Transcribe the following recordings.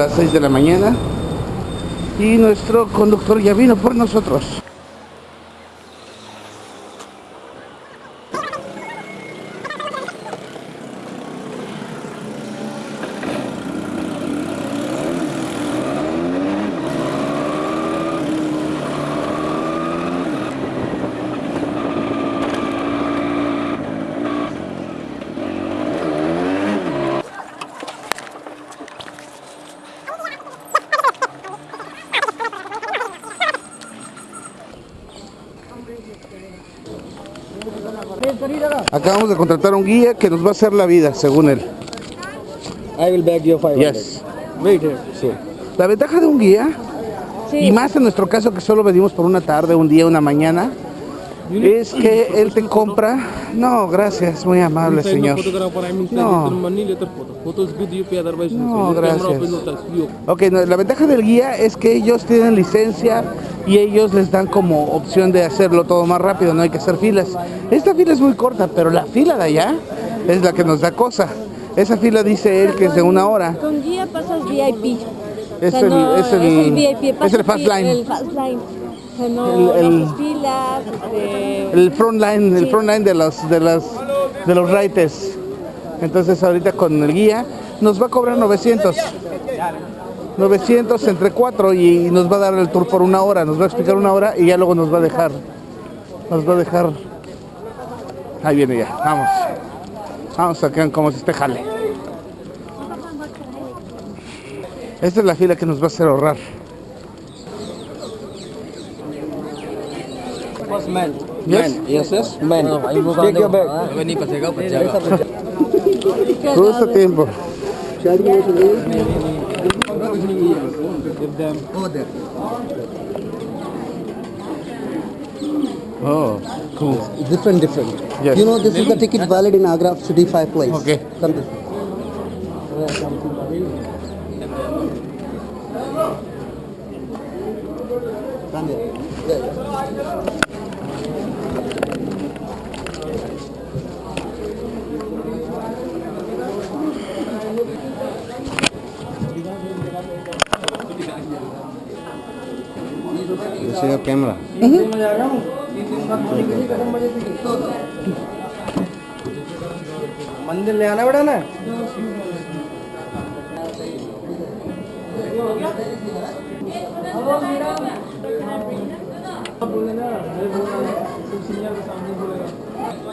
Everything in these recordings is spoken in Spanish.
Las 6 de la mañana y nuestro conductor ya vino por nosotros. Acabamos de contratar a un guía que nos va a hacer la vida, según él. I will beg you 500. Yes. Wait here. Sí. La ventaja de un guía, y más en nuestro caso que solo venimos por una tarde, un día, una mañana, es que él te compra. No, gracias, muy amable señor. no No. gracias. Ok, no, la ventaja del guía es que ellos tienen licencia y ellos les dan como opción de hacerlo todo más rápido, no hay que hacer filas. Esta fila es muy corta, pero la fila de allá es la que nos da cosa. Esa fila dice él que es de una hora. Con guía pasas VIP. Es O sea, el- no, es el- VIP, es pasas el fast line. El fast line. O sea, no, El- filas, front line, el front line de los de los de los. Entonces ahorita con el guía nos va a cobrar 900. 900 entre 4 y nos va a dar el tour por una hora, nos va a explicar una hora y ya luego nos va a dejar nos va a dejar Ahí viene ya, vamos. Vamos a que como si este jale. Esta es la fila que nos va a hacer ahorrar. Man. Yes. Man. Yes, yes. Man. Take your bag. Justo tiempo. Them. Oh, cool. Different, different. Yes. You know, this is the ticket valid in Agra City 5 place. Okay. Come this Come here. señor cámara. मंदिर ले आना पड़ा ना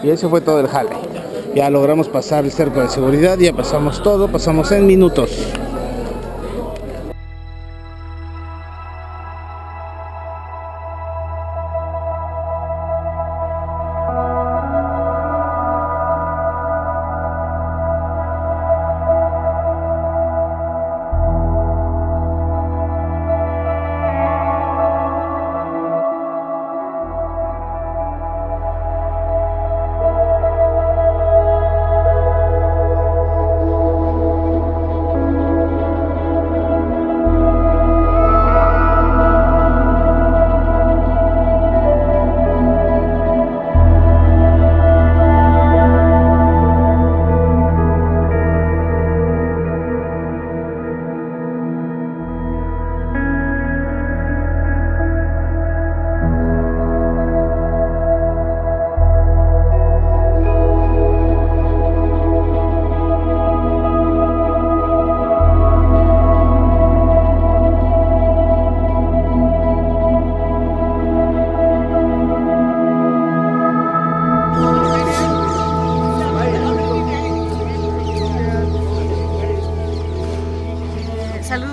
Y ese fue todo el jale. Ya logramos pasar el cerco de seguridad, ya pasamos todo, pasamos en minutos.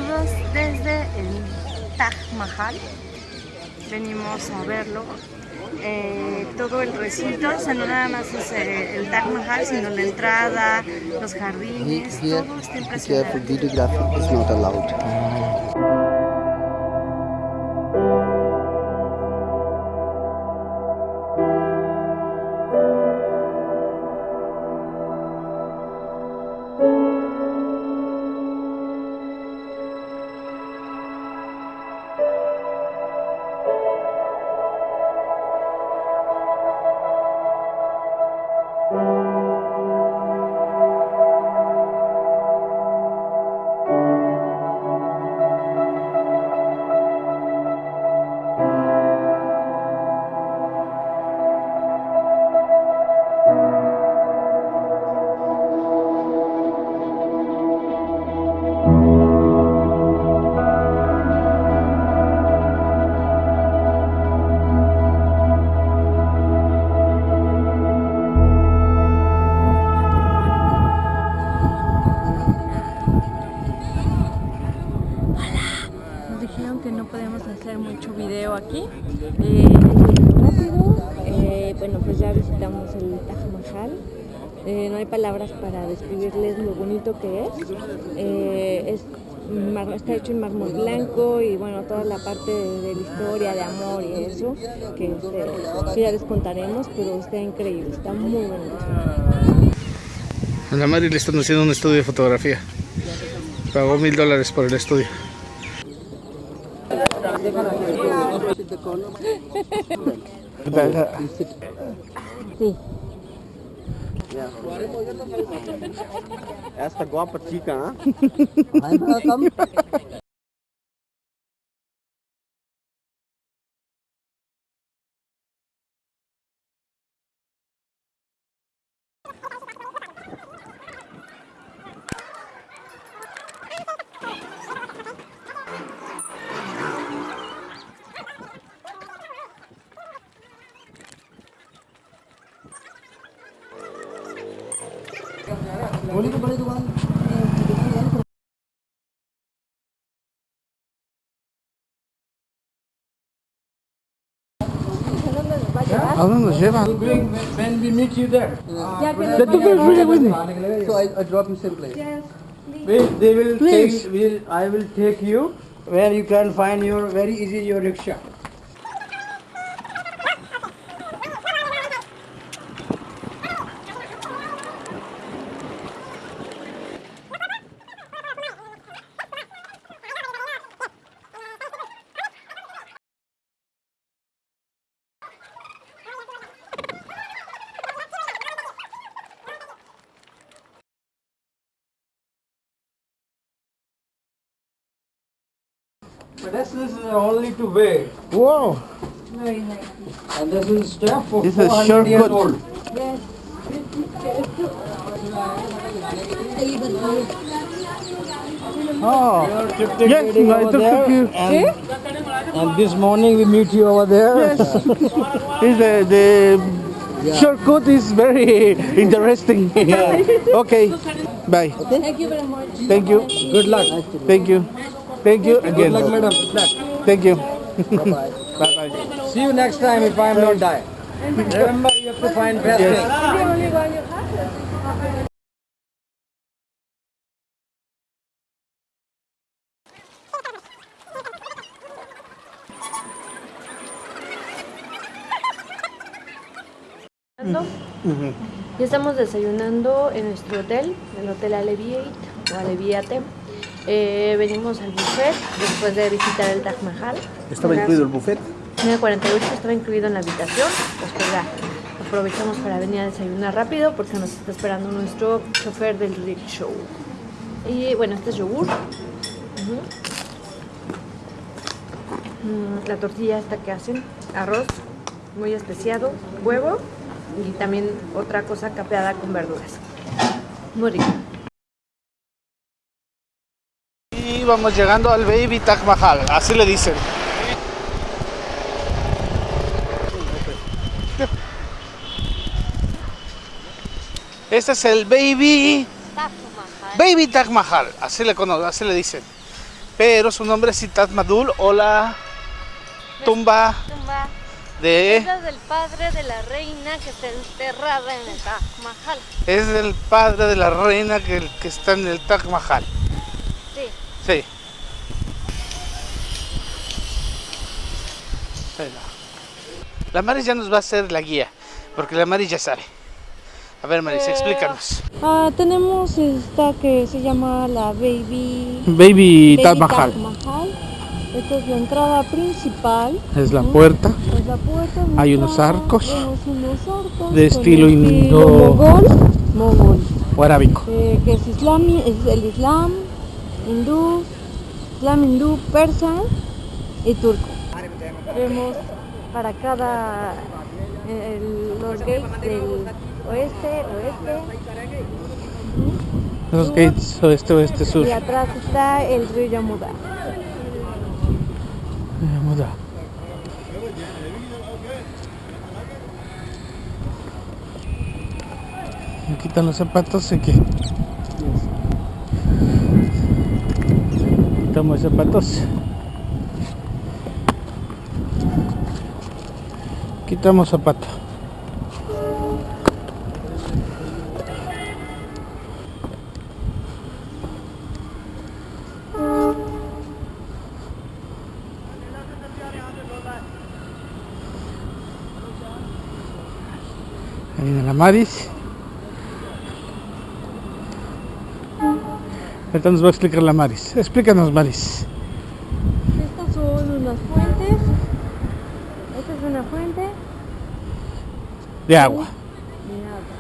Saludos desde el Taj Mahal. Venimos a verlo. Eh, todo el recinto, o sea, no nada más es eh, el Taj Mahal, sino la entrada, los jardines, todo está impresionante. Parte de, de la historia, de amor y eso, que, este, ya les contaremos, pero está increíble, está muy bonito. A la Mari le están haciendo un estudio de fotografía. Pagó mil dólares por el estudio. Sí. Esta guapa chica, ¿ah? ¿A dónde nos llevan? When we meet you there, Ya tú ves, Willy, Willy. So I, I drop you same place. we, they will Please. take, will, I will take you where you can find your very easy your rickshaw. This is only to wear. Wow. And this is step for This 400 short years cut. old. Oh. Yes, ah. waiting I over took there, you. And, and this morning we meet you over there. Yes. Is the, the shortcut is very interesting. okay. Bye. Thank you very much. Thank you. Good luck. Thank you. Thank you Good again. luck, madam. Good luck. Thank you. Bye bye. See you next time if I am not die. Remember, you have to find best Yes. thing. Ya estamos desayunando en nuestro hotel, el Hotel Alleviate o Alleviate. Eh, venimos al buffet después de visitar el Taj Mahal. ¿Estaba incluido el buffet? 9.48 estaba incluido en la habitación. Después ya aprovechamos para venir a desayunar rápido porque nos está esperando nuestro chofer del rickshaw. Y bueno, este es yogur. Mm, La tortilla esta que hacen, arroz muy especiado, huevo y también otra cosa capeada con verduras. Muy rico. Vamos llegando al Baby Taj Mahal, así le dicen. Este es el Baby Baby Taj Mahal, así le cono- así le dicen. Pero su nombre es Taj Madul o la tumba Tumba de es del padre de la reina que está enterrada en el Taj Mahal. es el padre de la reina que, que está en el Taj Mahal. Sí. La Maris ya nos va a hacer la guía, porque la Maris ya sabe. A ver, Maris, explícanos. Ah, tenemos esta que se llama la Baby, Baby Baby Mahal. Esta es la entrada principal. Es la puerta. Es la puerta Hay unos arcos unos arcos de estilo indo- mogol, mogol, o arábico. eh, que es, islami, es el islam, hindú, islam hindú, persa y turco. Vemos para cada el- los gates del oeste, oeste. Los gates oeste, oeste, sur. Y atrás está el río Yamuda. Muda. Me quitan los zapatos y que quitamos zapatos Quitamos zapato. Viene la Maris. Nos va a explicar la Maris. Explícanos, Maris. Estas son unas fuentes. Esta es una fuente De agua. de agua.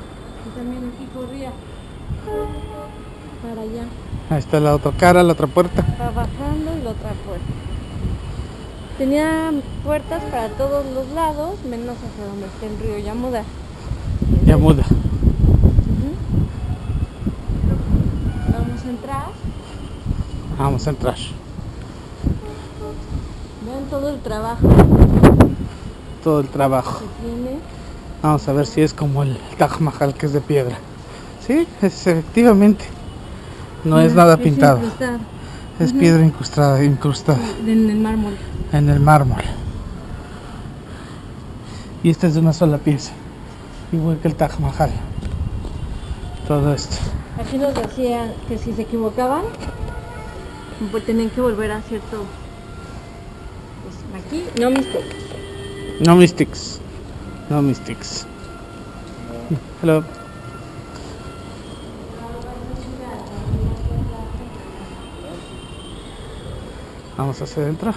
Y también aquí corría para allá. Ahí está la otra cara, la otra puerta. Va bajando y la otra puerta. Tenía puertas para todos los lados, menos hacia donde está el río Yamuda. Ya muda. Vamos a entrar. Vamos a entrar. Vean todo el trabajo Todo el trabajo. que tiene. Vamos a ver si es como el Taj Mahal que es de piedra. Sí, es efectivamente. No es nada pintado. Es piedra incrustada, incrustada En el mármol. en el mármol. Y esta es de una sola pieza. Igual que el Taj Mahal. Todo esto. Aquí nos decían que si se equivocaban, tenían que volver a cierto. Pues aquí, no mistakes. No mystics. No mystics. Hello. Vamos hacia adentro.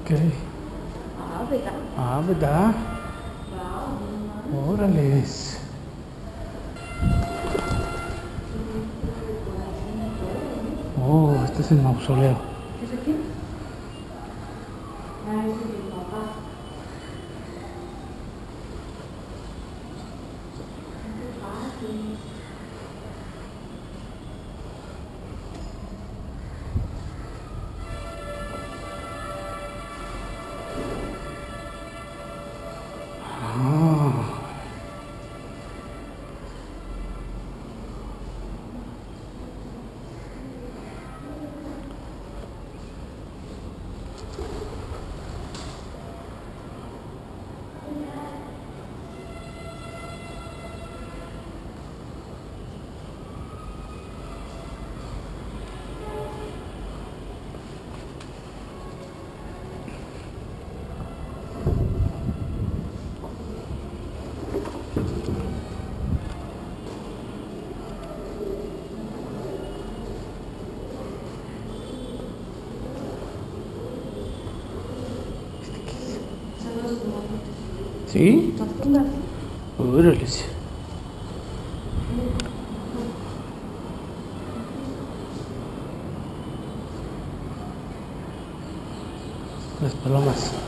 Ok. Ah, ¿verdad? Órales. Oh, este es el mausoleo. ¿Sí? Órales. Las palomas.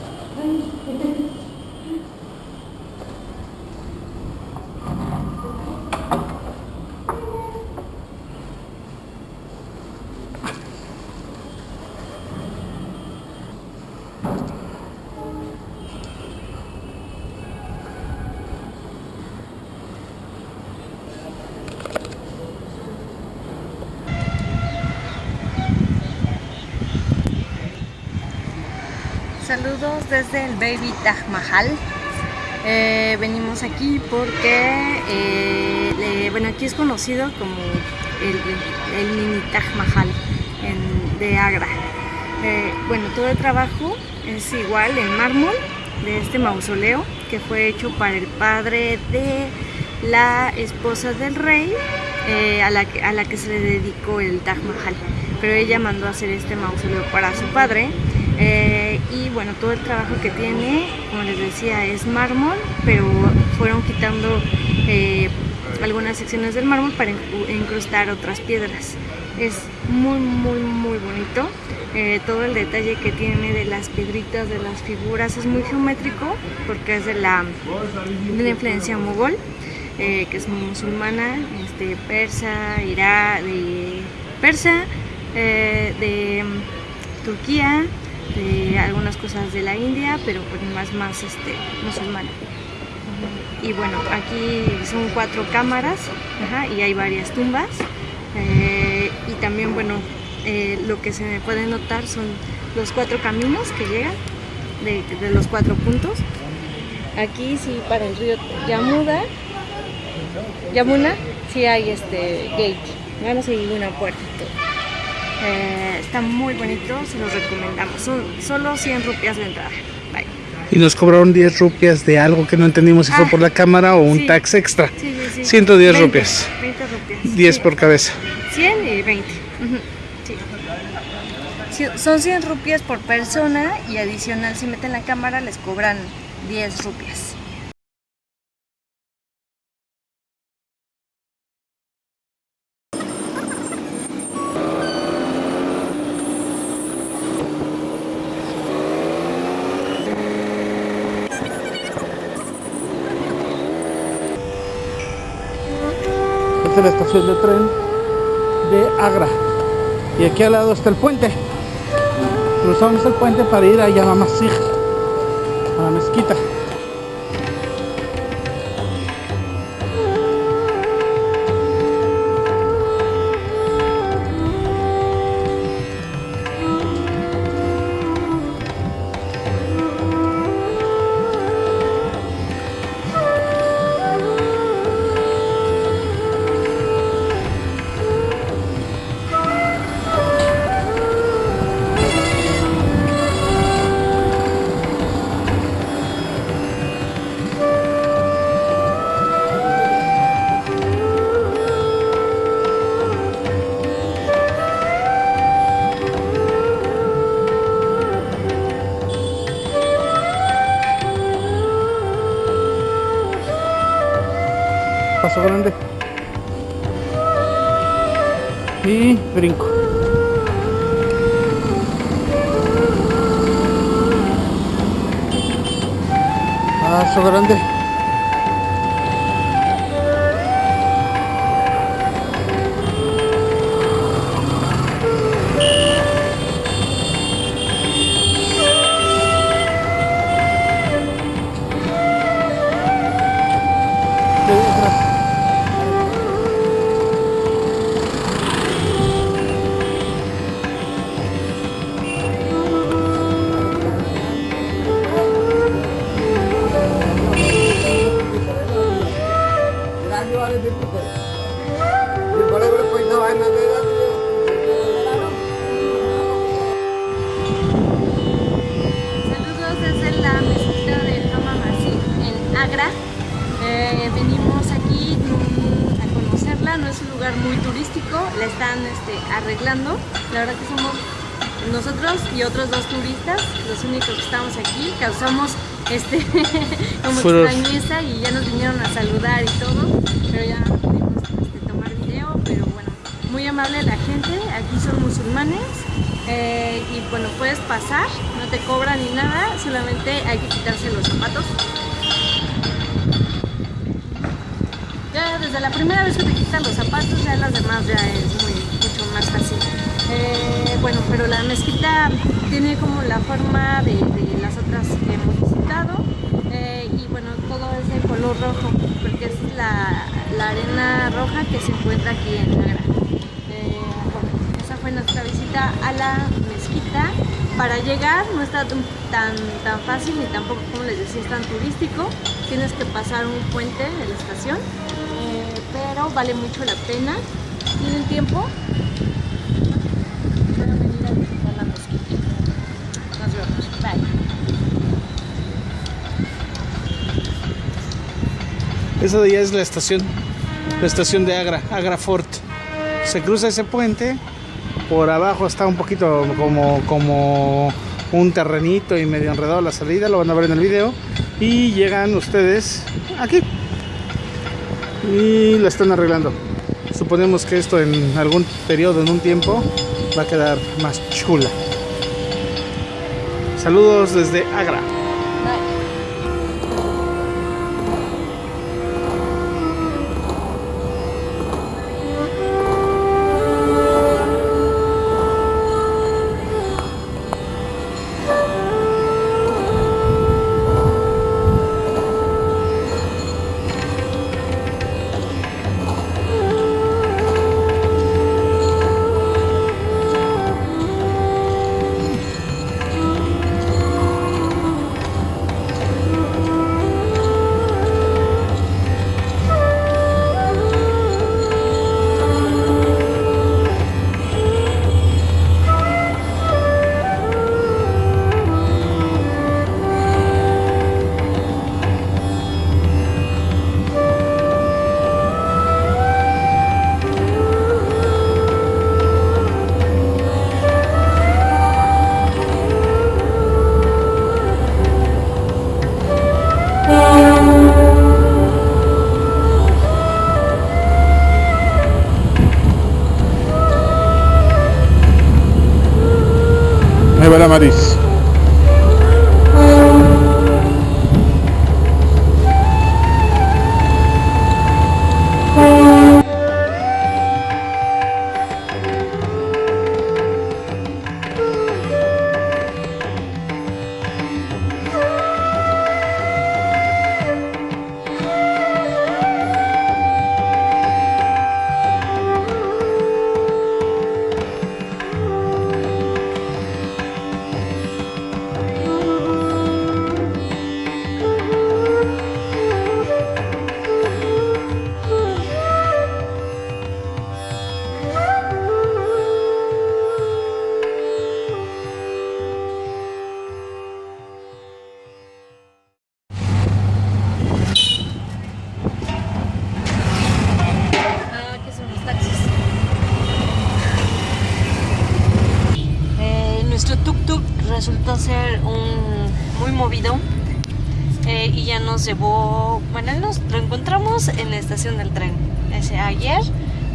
Saludos desde el Baby Taj Mahal. Eh, venimos aquí porque, eh, bueno, aquí es conocido como el, el mini Taj Mahal de Agra. Eh, bueno, todo el trabajo es igual en mármol de este mausoleo que fue hecho para el padre de la esposa del rey a, la que, a la que se le dedicó el Taj Mahal. Pero ella mandó a hacer este mausoleo para su padre. Y bueno, todo el trabajo que tiene, como les decía, es mármol, pero fueron quitando eh, algunas secciones del mármol para incru- incrustar otras piedras. Es muy, muy, muy bonito. Eh, todo el detalle que tiene de las piedritas, de las figuras, es muy geométrico porque es de la, de la influencia mogol, eh, que es musulmana, este, persa, irá, de persa, de mm, Turquía, de algunas cosas de la India, pero pues más, más este, musulmana. Y bueno, aquí son cuatro cámaras y hay varias tumbas. eh, y también, bueno, eh, lo que se puede notar son los cuatro caminos que llegan de, los cuatro puntos. Aquí sí para el río Yamuda, Yamuna, sí hay este gate, a seguir una puerta y todo. Eh, está muy bonito, se los recomendamos. Son solo 100 rupias de entrada. Bye. Y nos cobraron 10 rupias de algo que no entendimos si fue Ah, por la cámara o un sí. tax extra. Sí, sí, sí. 110 20, rupias. 20 rupias. 10 Sí. por cabeza. 100 y 20. Ujú, sí. Sí, Son 100 rupias por persona y adicional si meten la cámara les cobran 10 rupias. La estación de tren de Agra. Y aquí al lado está el puente. Cruzamos el puente para ir a Yamamasig, a la mezquita. Paso grande. Y brinco. Paso grande. La están este, arreglando. La verdad que somos nosotros y otros dos turistas los únicos que estamos aquí. Causamos este como extrañeza y ya nos vinieron a saludar y todo, pero ya no pudimos este, tomar video, pero bueno, muy amable la gente, aquí son musulmanes. eh, y bueno, puedes pasar, no te cobran ni nada, solamente hay que quitarse los zapatos. Ya desde la primera vez que te quitan los zapatos, ya las demás ya es mucho más fácil. Eh, bueno, pero la mezquita tiene como la forma de, las otras que hemos visitado eh, y bueno, todo es de color rojo porque es la, arena roja que se encuentra aquí en Agra. Eh, esa fue nuestra visita a la mezquita. Para llegar no está tan, tan, fácil ni tampoco, como les decía, es tan turístico. Tienes que pasar un puente de la estación, pero vale mucho la pena. ¿Tienen tiempo? Pueden venir a visitar la mezquita. Nos vemos. Bye. Esa de allá es la estación, la estación de Agra, Agra Fort. Se cruza ese puente, por abajo está un poquito como, como un terrenito y medio enredado la salida, lo van a ver en el video. Y llegan ustedes aquí. Y la están arreglando. Suponemos que esto en algún periodo, en un tiempo, va a quedar más chula. Saludos desde Agra. Llevó, bueno, él nos lo encontramos en la estación del tren ese ayer,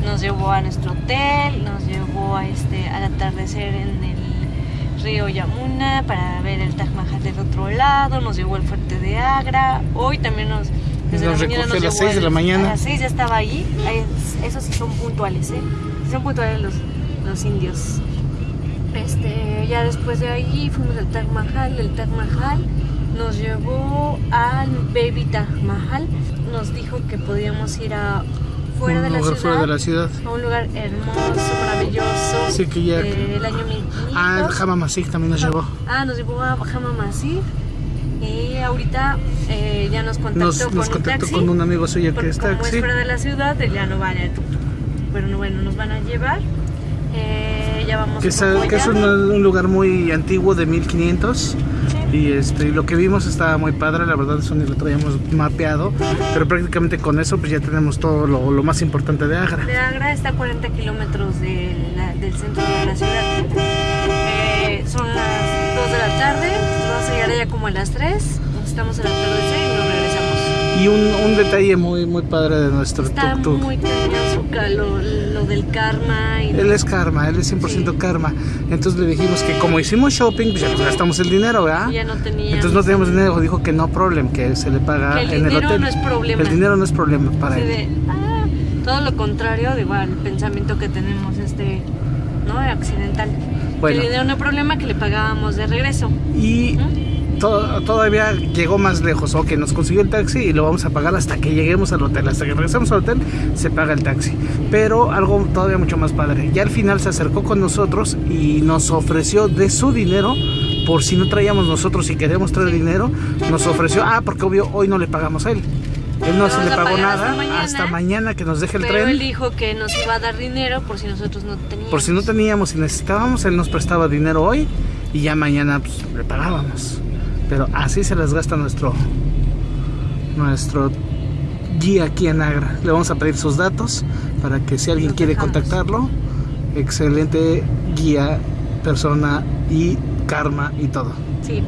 nos llevó a nuestro hotel, nos llevó a este, al atardecer en el río Yamuna para ver el Taj Mahal del otro lado, nos llevó al fuerte de Agra, hoy también nos... Desde Nos la mañana recogió a las llevó seis de la mañana. A las 6 ya estaba ahí, esos sí son puntuales, ¿eh? Son puntuales los, los indios. Este, ya después de ahí fuimos al Taj Mahal, el Taj Mahal nos llevó al Baby Taj Mahal, nos dijo que podíamos ir a fuera Un de la lugar ciudad, fuera de la ciudad. a un lugar hermoso, maravilloso, Sí, que ya- del año 1500. Ah, el Jama Masik también nos llevó. Ah, nos llevó a Hama Masif y ahorita eh, ya nos contactó Nos, con nos un contactó taxi. con un amigo suyo que es como es taxi. fuera de la ciudad, él ya no va en el tuk-tuk. Pero bueno, nos van a llevar. Eh, ya vamos Que es, rumbo que es un, un lugar muy antiguo de 1500 y este, lo que vimos estaba muy padre, la verdad eso ni lo traíamos mapeado, pero prácticamente con eso pues ya tenemos todo lo, lo más importante de Agra. De Agra está a 40 kilómetros de la- del centro de la ciudad. Eh, son las 2 de la tarde, vamos a llegar allá como a las 3. Estamos en el atardecer y nos regresamos. Y un, un detalle muy muy padre de nuestro Está tuk-tuk. muy cañón su ca- lo, del karma y Él es karma, él es 100% Sí. karma. Entonces le dijimos que como hicimos shopping, pues ya nos gastamos el dinero, ¿verdad? ya no tenía. Entonces no teníamos dinero, dijo que no problem, que se le paga Que el en el dinero hotel. no es problema. El dinero no es problema para él. de, ah, todo lo contrario de igual el pensamiento que tenemos este no accidental Bueno. el dinero no hay problema que le pagábamos de regreso Y to- todavía llegó más lejos, ok, nos consiguió el taxi y lo vamos a pagar hasta que lleguemos al hotel. Hasta que regresemos al hotel se paga el taxi. Pero algo todavía mucho más padre. Ya al final se acercó con nosotros y nos ofreció de su dinero. Por si no traíamos nosotros y queríamos traer dinero, nos ofreció, ah, porque obvio hoy no le pagamos a él. Él no se le pagó nada hasta mañana. hasta mañana que nos deje el pero tren. él dijo que nos iba a dar dinero por si nosotros no teníamos Por si no teníamos y necesitábamos, él nos prestaba dinero hoy y ya mañana pues, le pagábamos. Pero así se les gasta nuestro nuestro guía aquí en Agra. Le vamos a pedir sus datos para que si alguien quiere contactarlo, excelente guía, persona y karma y todo. sí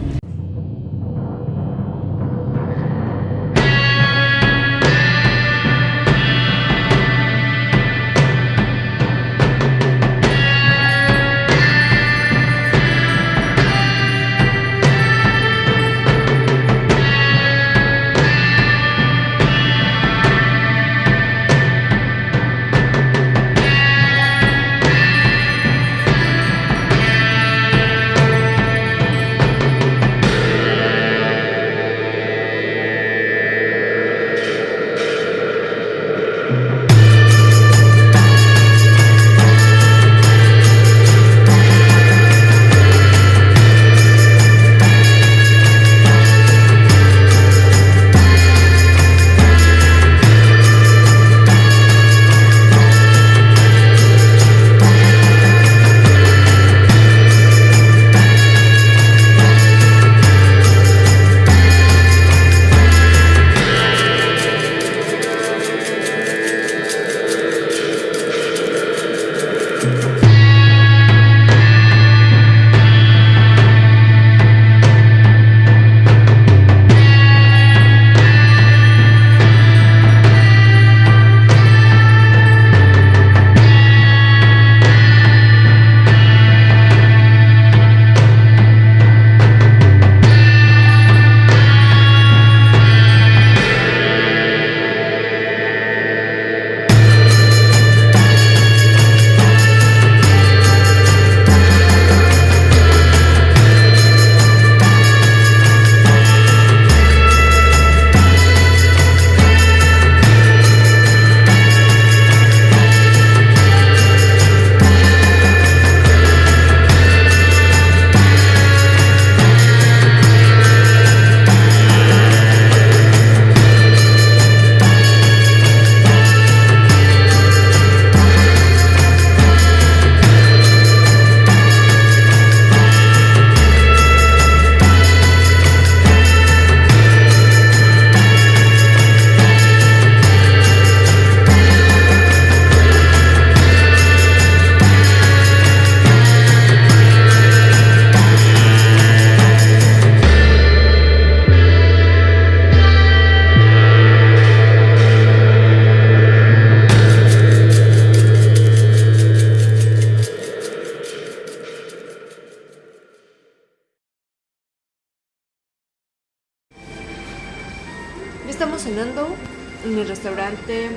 el restaurante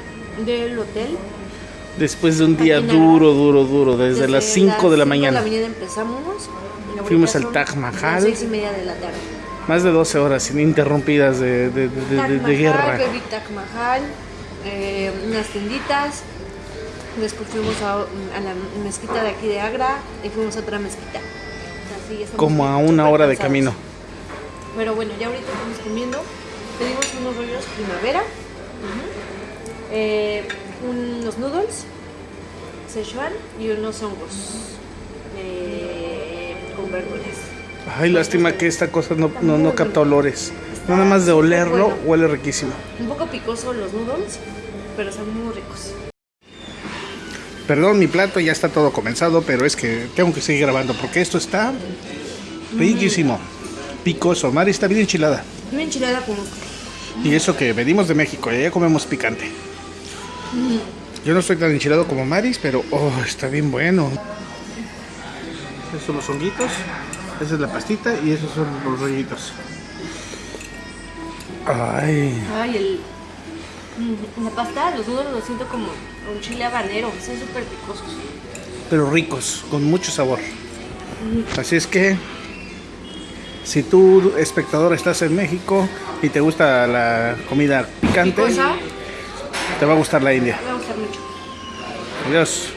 del hotel. Después de un día duro, duro, duro, desde, las 5 de la mañana. De la mañana empezamos. Fuimos al Taj Mahal. Seis y media de la tarde. Más de 12 horas ininterrumpidas de, de- de- de- Taj de- de Mahal, guerra. bebí Taj Mahal, eh, unas tienditas. Después fuimos a, a la mezquita de aquí de Agra y fuimos a otra mezquita. Así, Como a una hora de cansados. camino. Pero bueno, ya ahorita estamos comiendo. Pedimos unos rollos primavera, eh, unos noodles, Szechuan y unos hongos eh, con verduras. Ay, lástima que esta cosa no, no, no capta olores. Nada más de olerlo, Bueno. huele riquísimo. Un poco picoso los noodles, pero son muy ricos. Perdón, mi plato ya está todo comenzado, pero es que tengo que seguir grabando porque esto está riquísimo. Picoso. Mari está bien enchilada. Una enchilada con Y eso que venimos de México, y allá comemos picante. Yo no estoy tan enchilado como Maris, pero oh, está bien bueno. Esos son los honguitos, esa es la pastita y esos son los rollitos. Ay, Ay, el. mm, La pasta, los noodles los siento como un chile habanero, son súper picosos. pero ricos, con mucho sabor. Así es que, si tú, espectador, estás en México y te gusta la comida picante, Picosa, te va a gustar la India. me va a gustar mucho. Adiós.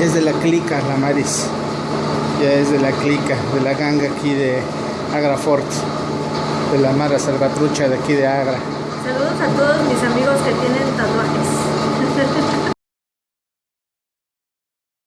Es de la clica, la Maris. Ya es de la clica, de la ganga aquí de Agra Fort. De la Mara Salvatrucha de aquí de Agra. Saludos a todos mis amigos que tienen tatuajes.